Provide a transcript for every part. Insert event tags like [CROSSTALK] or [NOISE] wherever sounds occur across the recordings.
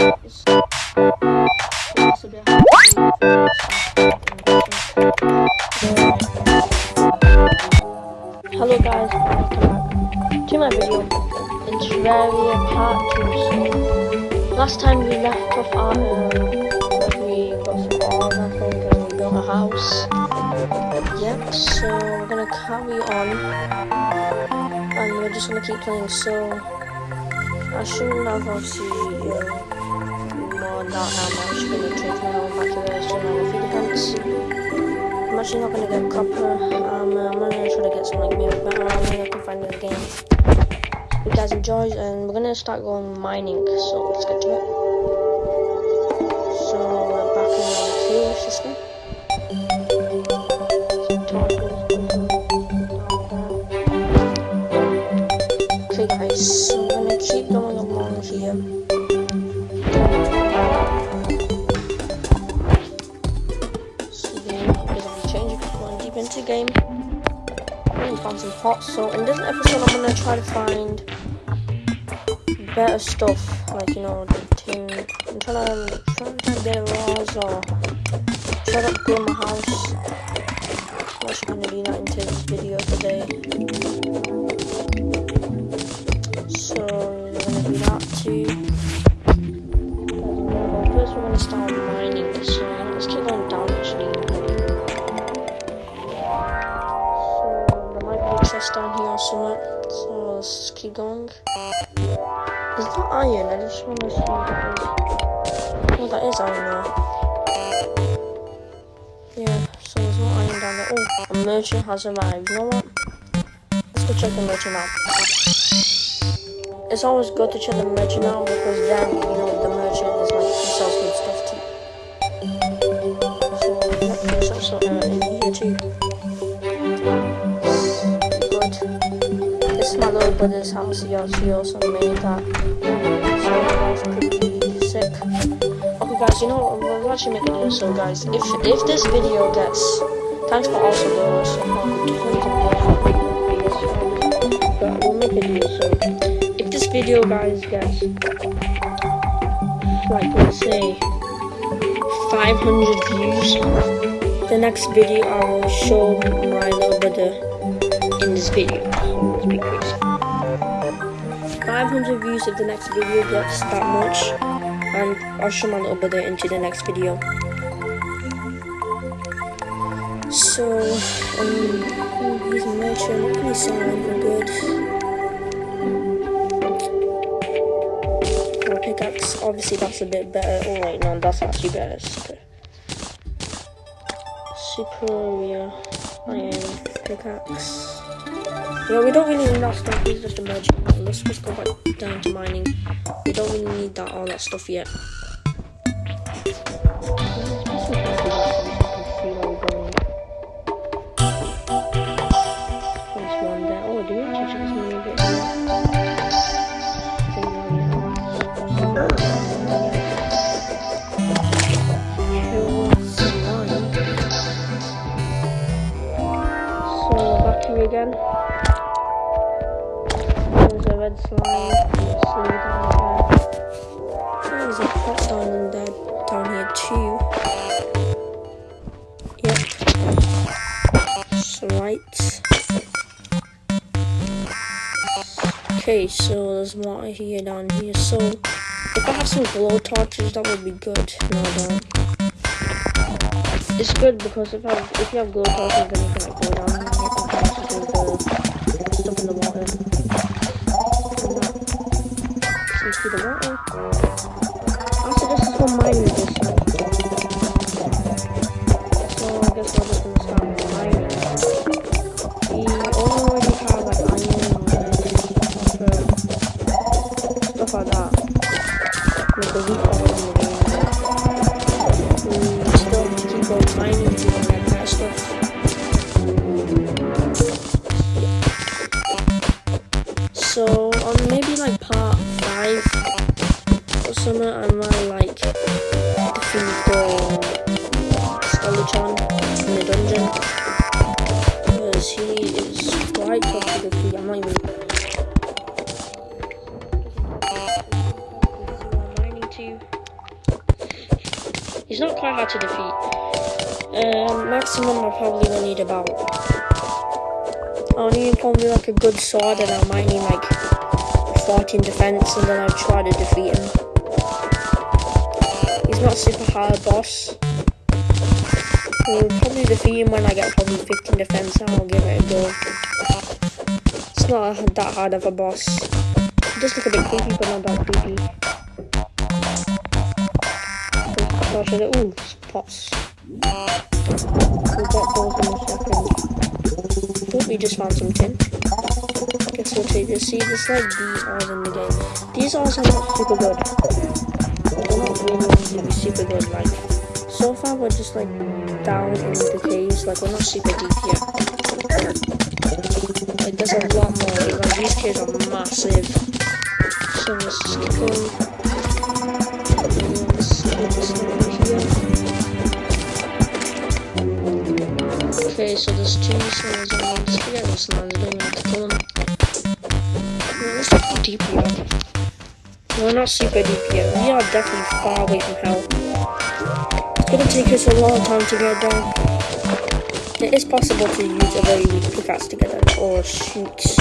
Hello guys, welcome back to my video. It's Terraria Part 2. So, last time we left off our, um, we got some ores I think and we built a house. Yep, so we're gonna carry on. And we're just gonna keep playing, so I shouldn't have obviously uh, more than that I'm actually here not gonna get copper. Um, I'm gonna try to get some like maybe better armor I can find in the game. You guys enjoy, and we're gonna start going mining. So let's get to it. So we're back in our cave system. Okay guys, Pots. So in this episode, I'm gonna try to find better stuff, like you know the tin. I'm trying to trying to get a or try to upgrade my house. I'm actually gonna do that into this video today. So we're gonna do that too. Is that iron? I just want to see what that is. Oh, that is iron now. Yeah, so there's no iron down there. Oh, a merchant has arrived. You know what? Let's go check the merchant out. It's always good to check the merchant out because then, you know, the merchant is like, he sells good stuff too. So, yeah, there's also uh, is my little brother's house. He also, made that. So pretty sick. Okay, guys, you know what? We'll actually make a video. So, guys, if if this video gets, thanks for also support. But we'll make a video. So, if this video, guys, gets like let's say 500 views, the next video I will show my little brother in this video. Let's be crazy. 500 views if the next video gets that much, and I'll show my little brother into the next video. So, um, he's merchant, he's for good. Pickaxe, obviously that's a bit better. Oh wait, no, that's actually better. Super. Superior iron pickaxe. Yeah, we don't really need that stuff. He's just a Let's just go back down to mining. We don't really need that all that stuff yet. There's red slime. There's a pot down in there down here too. Yep. Right. Okay, so there's water here down here. So if I have some glow torches, that would be good. No, don't. It's good because if I if you have glow torches, then you can like go down and actually do the stuff in the water. Seems sword and I might need like 14 defense and then I'll try to defeat him. He's not super hard boss. We'll probably defeat him when I get probably 15 defense and I'll give it a go. It's not that hard of a boss. Just look a bit creepy but not that creepy. Oh gosh, ooh, pots. We'll in a second. Oh, we just found some tin. so take this. See, this like these are in the game. These are not super good. They're not going super good. Like, so far we're just like down in the caves. Like, we're not super deep yet. Like, there's a lot more. Like, these caves are massive. So let's just go. Okay, so there's two snails and one forget what snails, I don't know what to call them. We're not super yet. We are definitely far away from hell. It's gonna take us a long time to get down. It is possible to use a very weak pickaxe to get it, or shoots.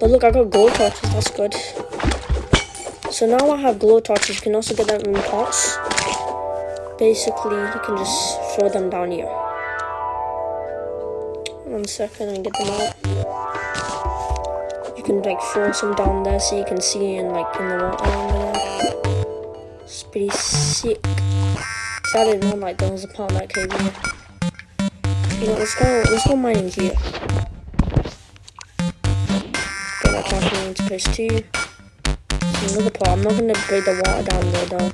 But look, I got gold torches, that's good. So now I have glow torches, you can also get them in pots. Basically, you can just throw them down here. One second and get them out. Can like throw some down there so you can see in like in the water there. It's pretty sick. So I didn't know like there was a part like cave here. You know, let's go let's go mining here. Get that tracking into place two. another part. I'm not gonna break the water down there though.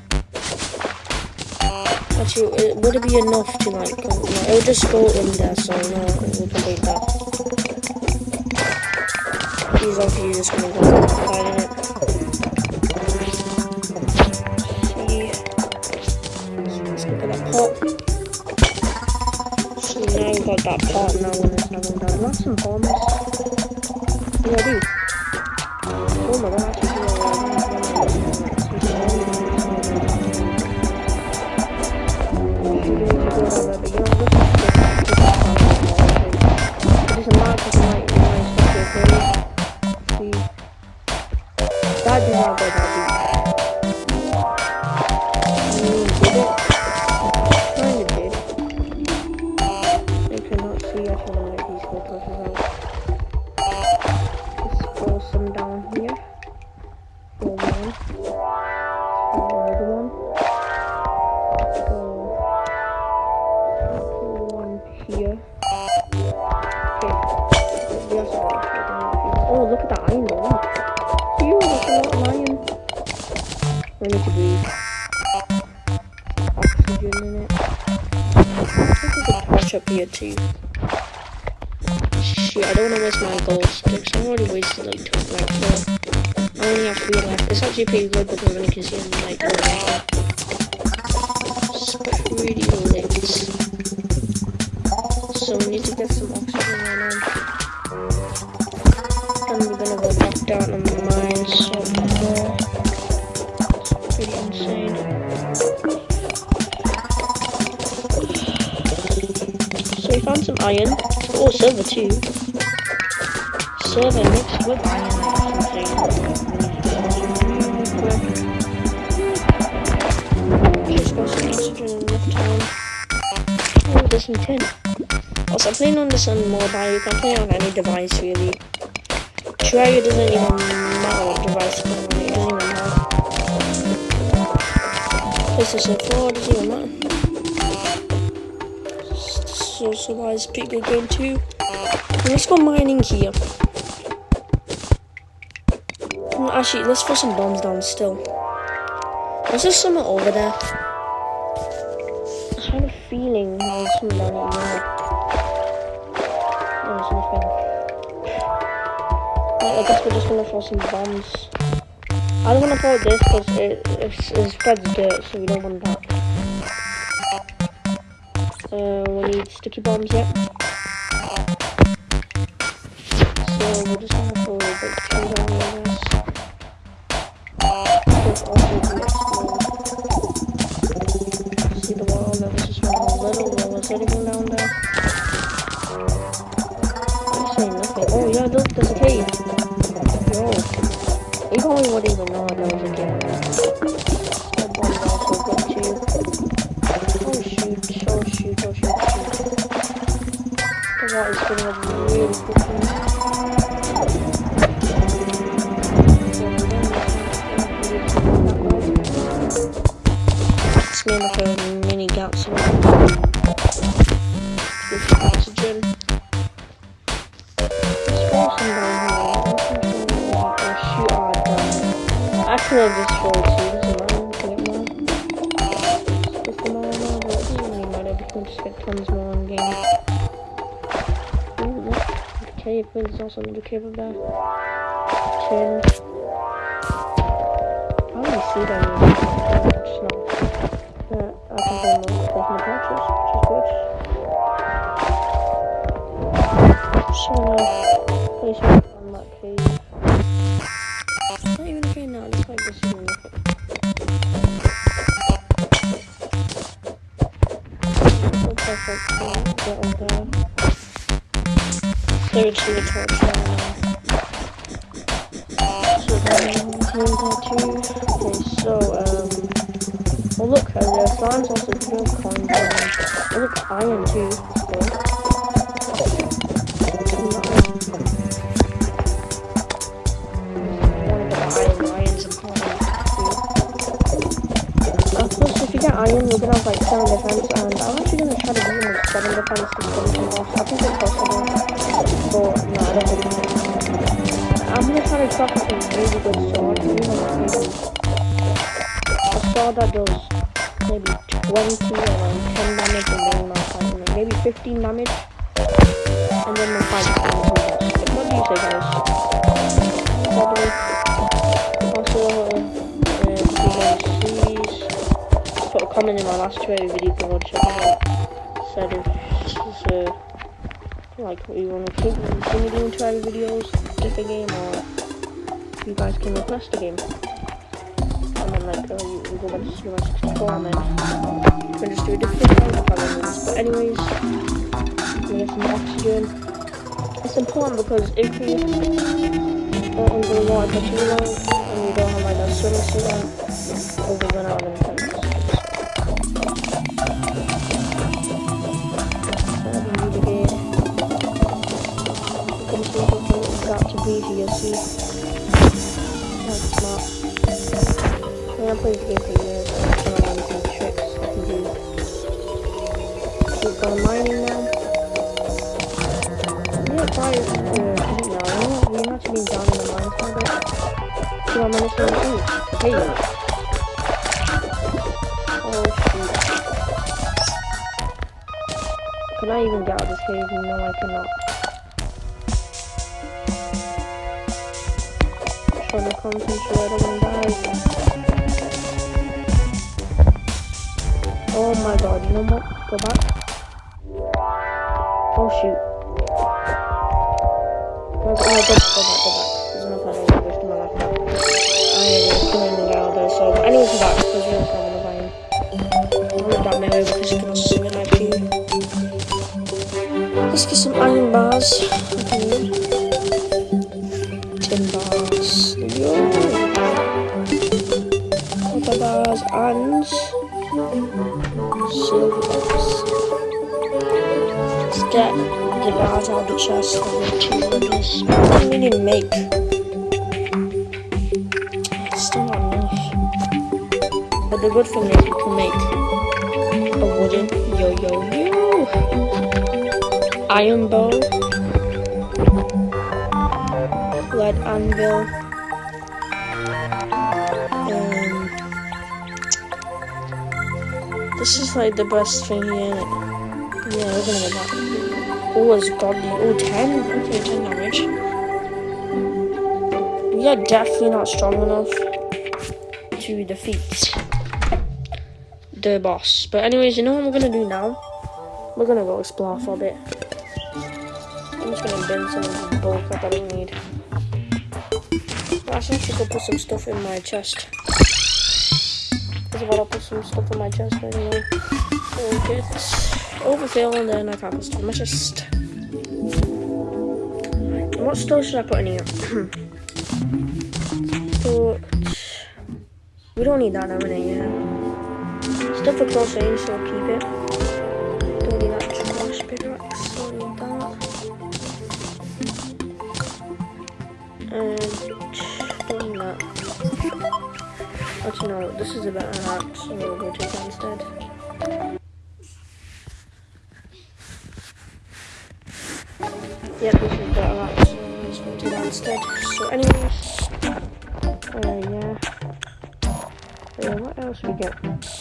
Actually, it, would it be enough to like, no, it would just go in there, so no, it would complete that. These obviously just gonna go in it. Let's look at that pot. So now we've got that pot, now when it's not going down. Not some bombs. Yeah, I up here too. Shit, I don't want to waste my gold sticks. I've already wasted like two, like four. I only have three left. It's actually pretty good because I'm can see them like It's pretty lit. So we need to silver too. Silver mixed with iron. Just got some oxygen enough time. Oh, there's some. Also, playing on this on mobile. You can play on any device really. Try it doesn't even matter what device you play on. It doesn't even matter. PlayStation 4 doesn't even matter also it's pretty good game too. Let's go mining here. Hmm, actually, let's throw some bombs down still. Was there something over there? I had a feeling there was something down here. No, there's nothing. Right, I guess we're just gonna throw some bombs. I don't want to throw this because it, it, it spreads dirt, so we don't want that. Uh, we need sticky bombs yet. So we're just gonna a bit on this. There's also another cave up there. I only see them, just not. Yeah, I play more taking the purchase, which is good. So, place it on that cave. It's not even a cave now, it's like this is perfect, get on there. To then, came there too. Okay, so, um, Oh look, uh, the slime's also pure coins oh look, iron too. So. Plus, if you get iron, you're gonna have like 7 defense, and I'm actually gonna try to beat him with 7 defense and 7 loss. I think it's possible, To craft some really good swords, maybe a sword that does maybe 20 or 10 damage and then my fight, maybe 15 damage, and then my fight is. What do you say, guys? Probably. Uh, uh, you guys see, put a comment in my last Twitter video to watch it. Said if uh, like you want to keep can game and then like uh, you, you go back to Super Mario 64 and then you can just do a different remember. But anyways, we get some oxygen. It's important because if you don't under the water for too long and you don't have like a swimming suit on, you'll run out of defense. Got to be here, see. I played the game for years. so I know some tricks can do. Keep going mining now. Yeah, fire. Uh, I don't know. You know, we've actually been down in the mines for a bit. What minutes we're in. Hey. Oh shoot. Can I even get out of this cave? No, I cannot. Trying to concentrate on guys. Oh my god, know what? Go back. Oh shoot. Oh, go, go, go, go back, go back. There's no point in wasting my life now. I am killing the guy out there, so but anyways, go back. There's no problem if I am. I'll let that melee because also swing of the the. What do we need to make? It's still not enough. But the good thing is we can make a wooden yo yo yo iron bow, lead anvil, and this is like the best thing here. Yeah, we're gonna get that. Oh, it's godly. Oh, 10. Okay, 10 damage. We are definitely not strong enough to defeat the boss. But anyways, you know what we're gonna do now? We're gonna go explore for a bit. I'm just gonna bin some of the bulk up I need. Well, I should go put some stuff in my chest. If I don't put some stuff in my chest, I won't get overfill and then I can't custom my chest. What store should I put in here? [CLEARS THROAT] put... We don't need that now in here. Stuff for close range, so I'll keep it. Don't need that trash pickaxe, don't need that. And don't need that. Actually no, this is a better hat, so we'll go take that instead. What else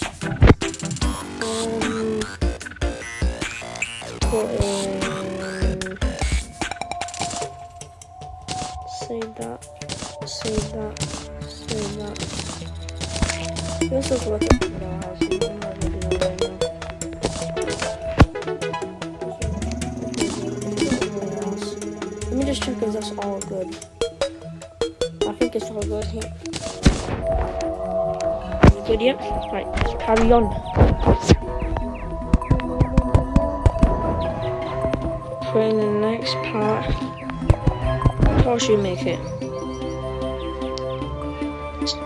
on. For in the next part, how should we make it?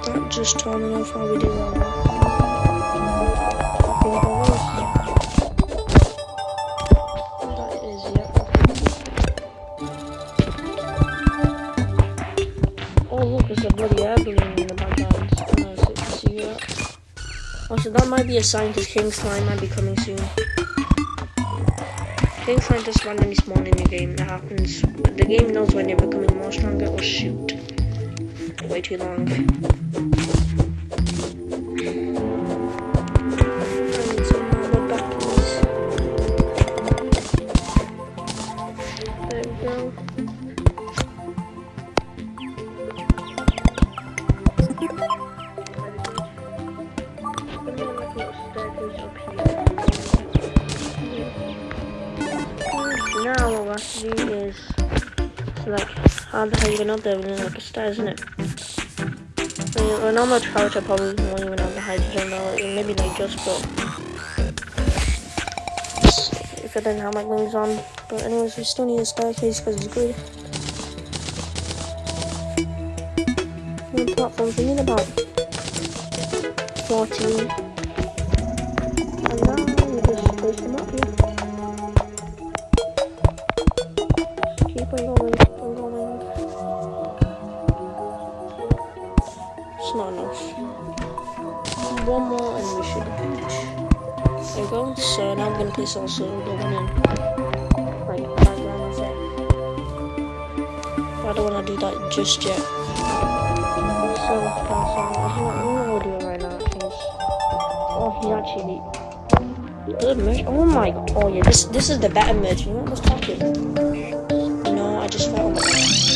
That just turning off how we do that? That might be a sign because King Slime might be coming soon. King Slime just randomly spawn in the game. That happens. The game knows when they're becoming more stronger. Oh shoot. Way too long. Do is select how the hell you gonna up there within like a star, isn't it? I mean, a normal character probably won't even have the hydrogen though, maybe like just but if I didn't have my wings on. But anyways, we still need a staircase because it's good. Platforms, we need about 14. It. I don't wanna do that just yet. I'm gonna go do it right now. Oh, he's actually. Oh my. Oh yeah, this this is the better merch. You know what's talking? No, I just felt.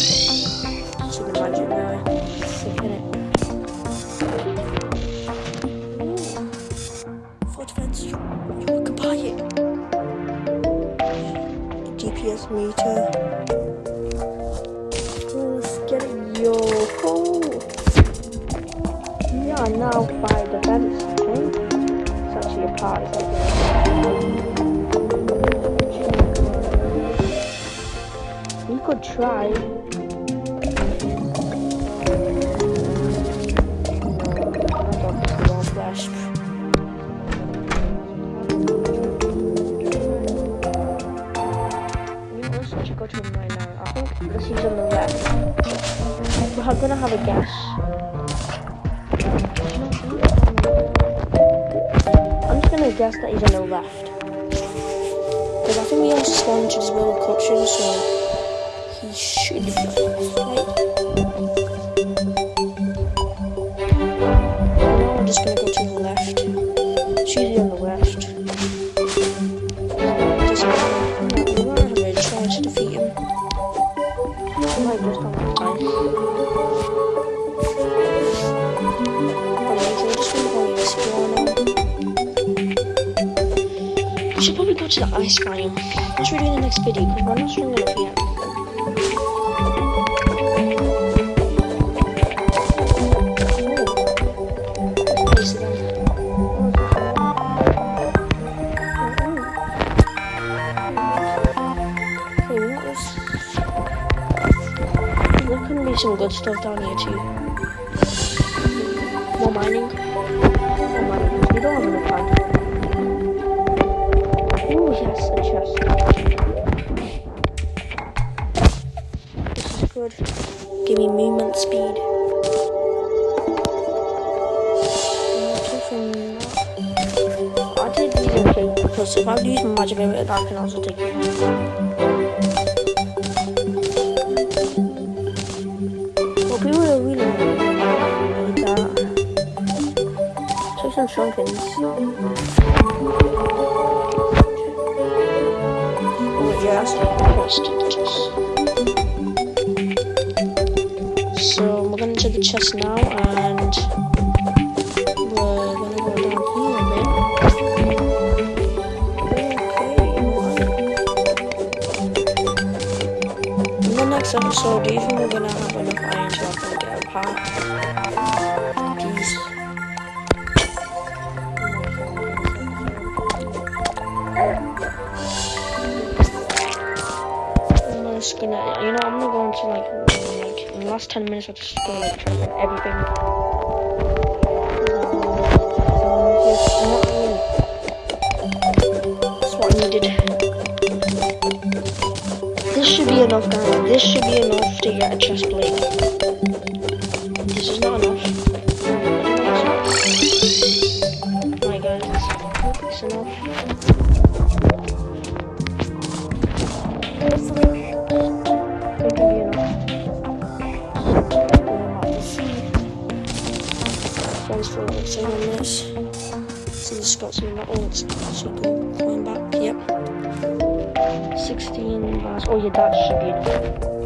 Flash. We let's actually go now. I think on the left. We're gonna have a guess. Gonna that he's on the left. Because I think we have spawned to this little culture, so he should be to the ice cream. That's what we do in the next video, because we're not strong enough yet. some good stuff down here too. More mining. More mining. We don't have enough time. This. Give me movement speed. I did use okay because if I lose my magic ability, that can also take it. Well, people are really need that. Take some shurikens. Oh, yeah, that's the chest now, and we're gonna go down here a bit. Okay, In the next episode, do you think we're gonna have enough iron to get a part? Last 10 minutes, I'm just gonna like try get everything. That's what I needed. This should be enough, guys. This should be enough to get a chest plate. This is not enough. My guys, it's enough. Got some metals. So go climb back. Yep. 16 bars. Oh yeah, that should be enough.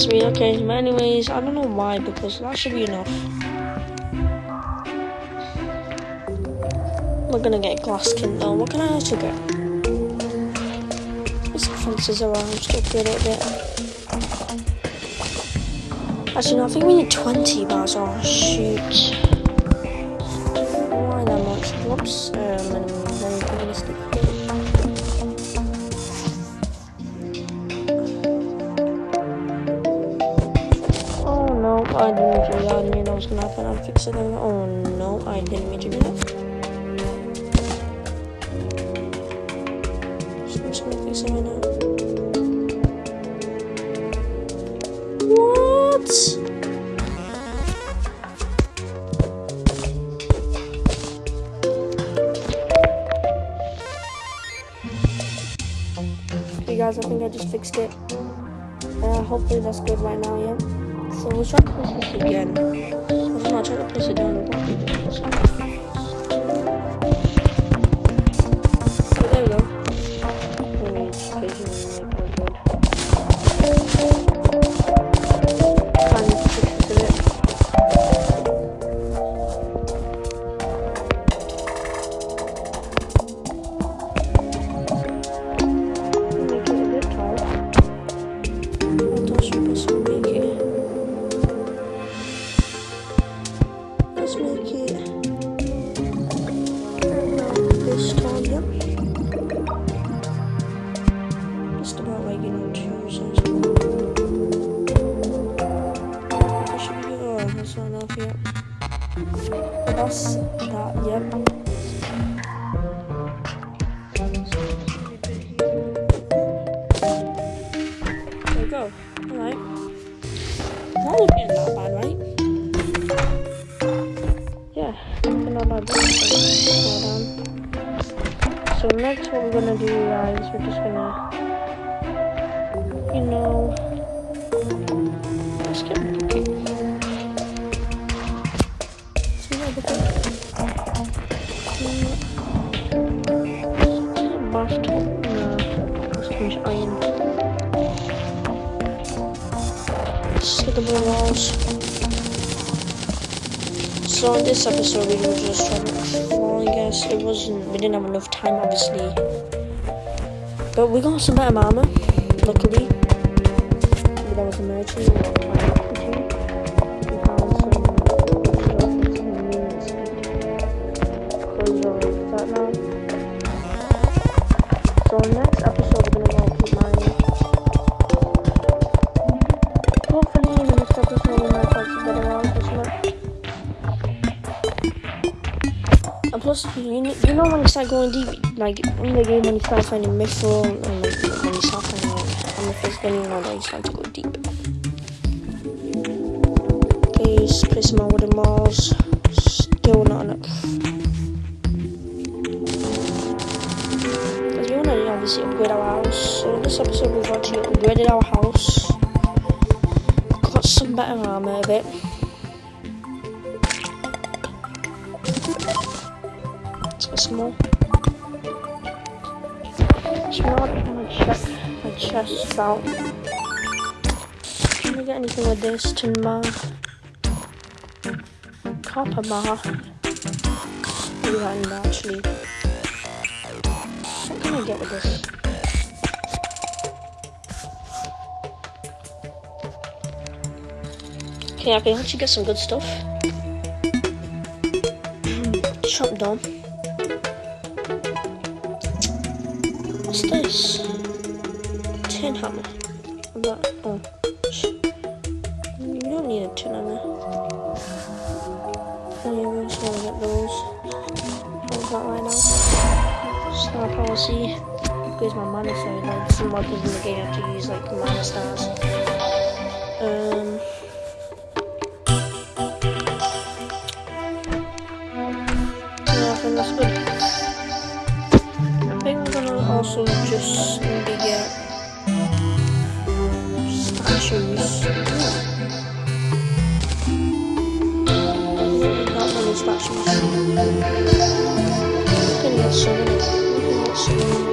That's me. Okay, anyways, I don't know why because that should be enough. We're gonna get glass skin though. What can I actually get? Some fences around. Just upgrade it a bit. Actually, no. I think we need 20 bars. Oh shoot! Why that much? Whoops. Um, Now. What? Hey guys, I think I just fixed it. Uh, hopefully that's good right now, yeah? So we'll try to push this again. I'm not trying to push it down. Walls. So in this episode we were just trying to well I guess it wasn't we didn't have enough time obviously. But we got some better armor, luckily. A merchant you know, when you start going deep, like in the game when you start finding mithril and like, when you start finding like, amethyst, then you know that you start to go deep. Please place my wooden walls. Still not enough. Because we want to obviously upgrade our house. So in this episode we've actually upgraded our house. Got some better armor of it. Smart, I'm gonna check my chest out. Can I get anything with this? Tin bar. Copper bar. In there actually. What can I get with this? Okay, I can actually get some good stuff. Hmm, chop down. Oh. You don't need a tin hammer. Oh yeah, we just to get those. Hold that right now. Star policy. Increase my mana so like some modders in the game have to use like mana stars. Um Yeah, I think that's good. I think I'm gonna also just maybe Not many statues. Uh, I can get some. I can get some.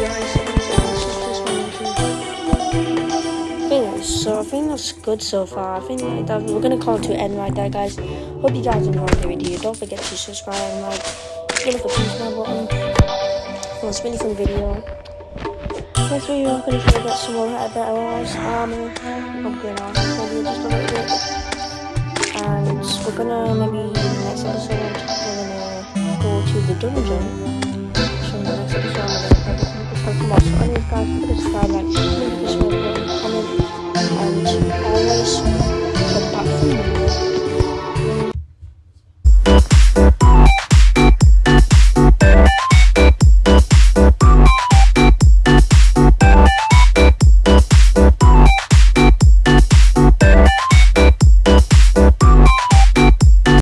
Yeah, there's that's good so far. I think like that we're gonna call it to end right there, guys. Hope you guys enjoyed the video. Don't forget to subscribe and like, hit the down button. It was a really fun video. Next video, I'm gonna try to get some more uh, better armors, armor, upgrade our maybe just a little bit. And we're gonna maybe next episode we're gonna go to the dungeon. So in the next episode I'm gonna some more. So anyways guys, subscribe, like, button. and always for partner.